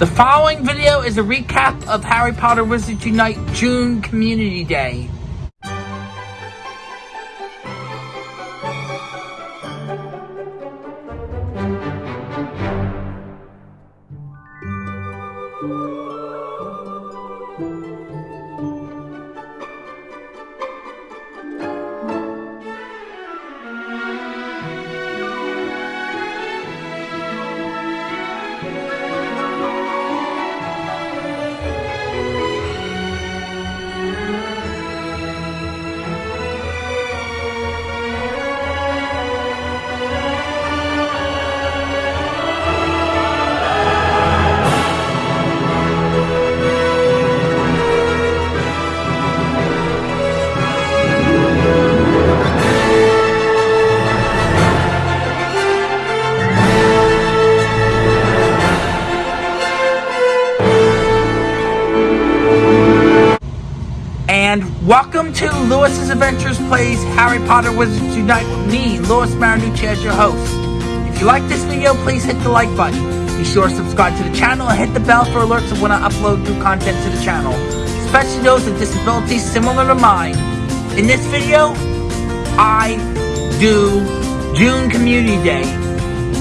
The following video is a recap of Harry Potter Wizards Unite June Community Day. Welcome to Lewis's Adventures Plays Harry Potter Wizards Unite with me, Lewis Marinucci, as your host. If you like this video, please hit the like button. Be sure to subscribe to the channel and hit the bell for alerts of when I upload new content to the channel, especially those with disabilities similar to mine. In this video, I do June Community Day,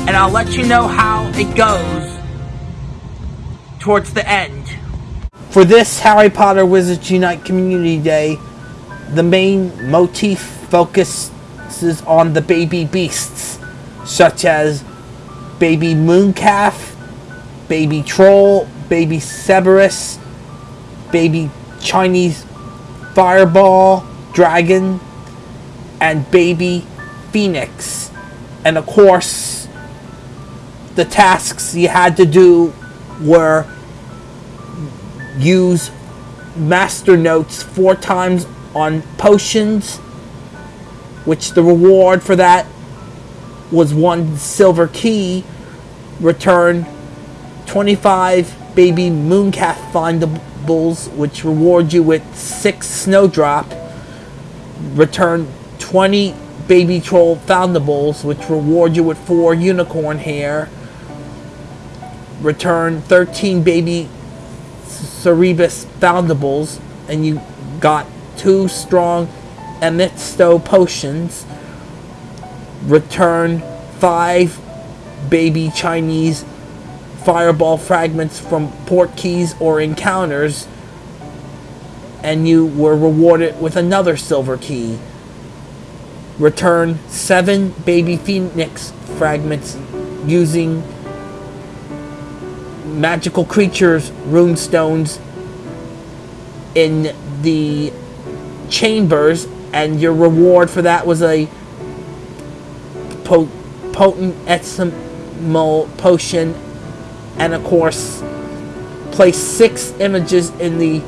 and I'll let you know how it goes towards the end. For this Harry Potter Wizards Unite Community Day, the main motif focuses on the baby beasts, such as baby mooncalf, baby troll, baby Cerberus, baby Chinese fireball, dragon, and baby phoenix. And of course, the tasks you had to do were use master notes four times on potions which the reward for that was one silver key return 25 baby mooncalf findables which reward you with six snowdrop return 20 baby troll foundables which reward you with four unicorn hair return 13 baby Cerberus Foundables, and you got two strong Amisto potions. Return five baby Chinese fireball fragments from port keys or encounters, and you were rewarded with another silver key. Return seven baby phoenix fragments using magical creatures runestones in the chambers and your reward for that was a po potent ethymal potion and of course place six images in the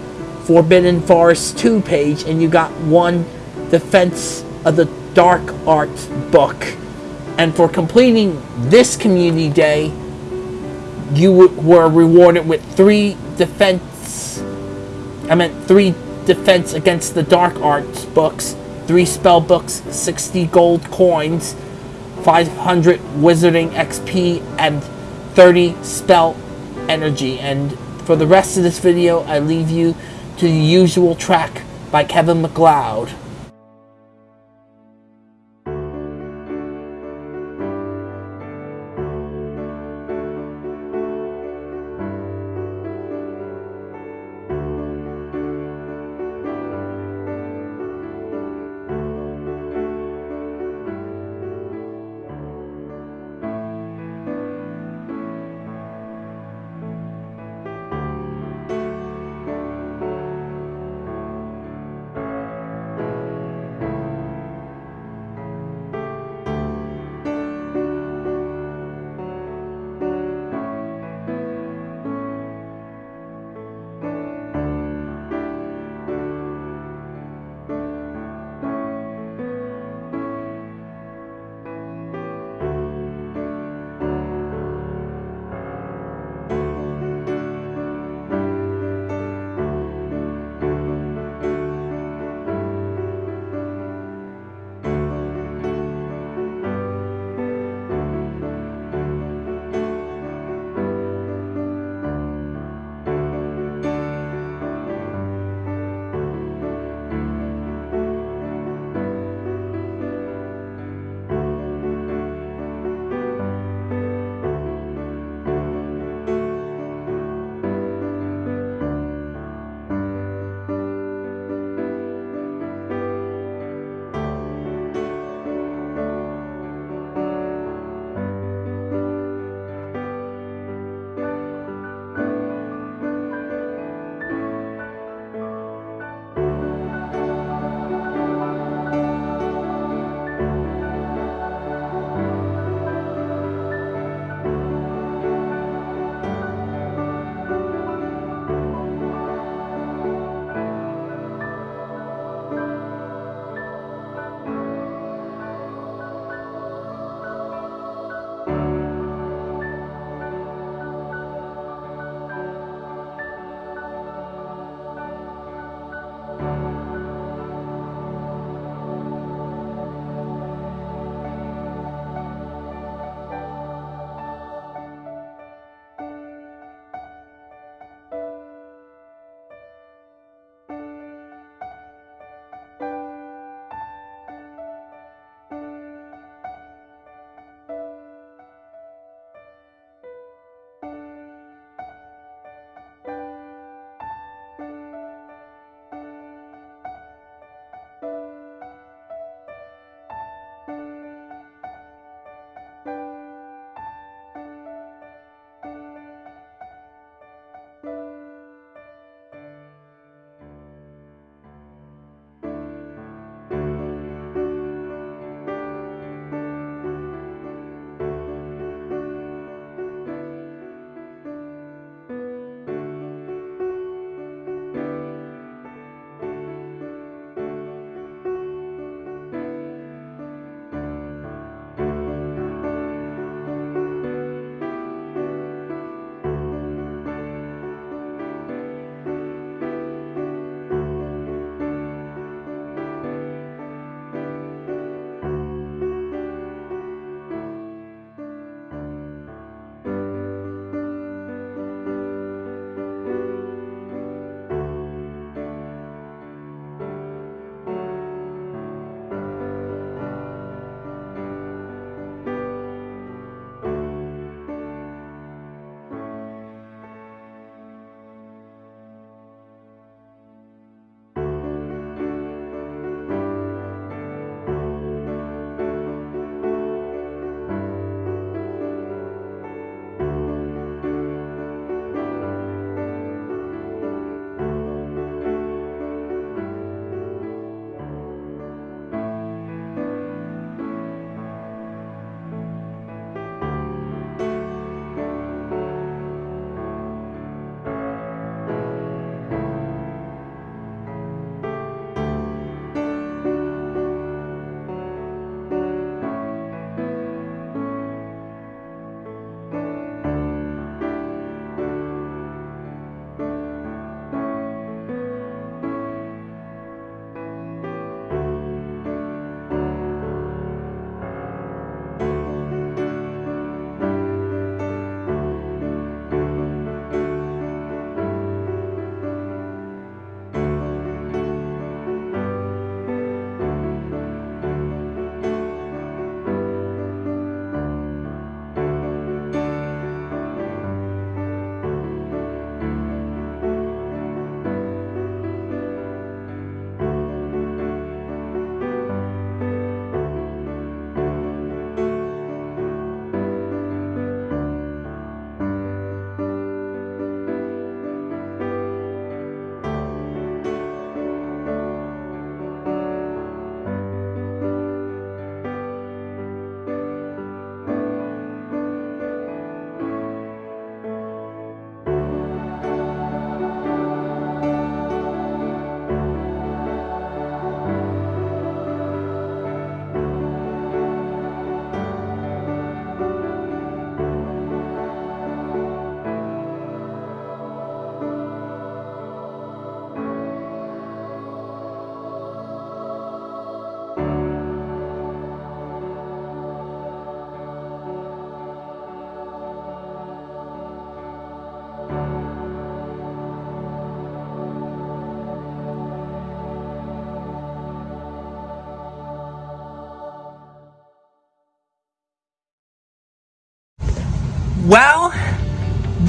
Forbidden Forest 2 page and you got one Defense of the Dark Arts book. And for completing this community day you were rewarded with three defense. I meant three defense against the dark arts books, three spell books, 60 gold coins, 500 wizarding XP, and 30 spell energy. And for the rest of this video, I leave you to the usual track by Kevin MacLeod.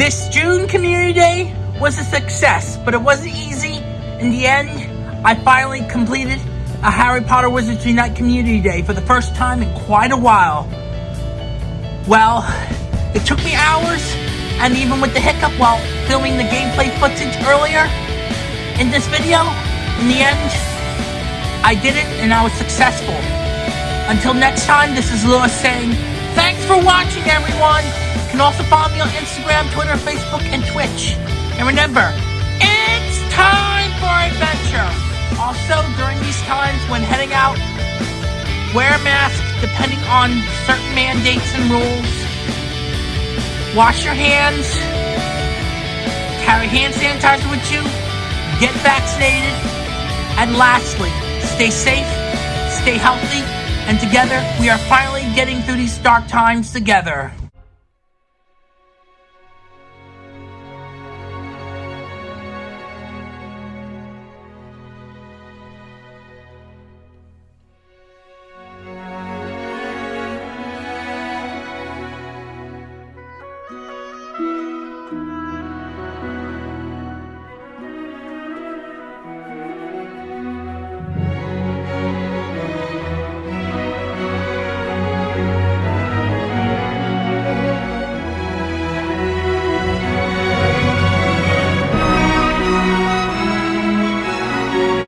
This June Community Day was a success, but it wasn't easy. In the end, I finally completed a Harry Potter Wizards Unite Community Day for the first time in quite a while. Well, it took me hours, and even with the hiccup while filming the gameplay footage earlier in this video, in the end, I did it and I was successful. Until next time, this is Lewis saying, thanks for watching everyone! You can also follow me on Instagram, Twitter, Facebook, and Twitch. And remember, it's time for adventure! Also, during these times when heading out, wear a mask depending on certain mandates and rules. Wash your hands. Carry hand sanitizer with you. Get vaccinated. And lastly, stay safe, stay healthy, and together we are finally getting through these dark times together.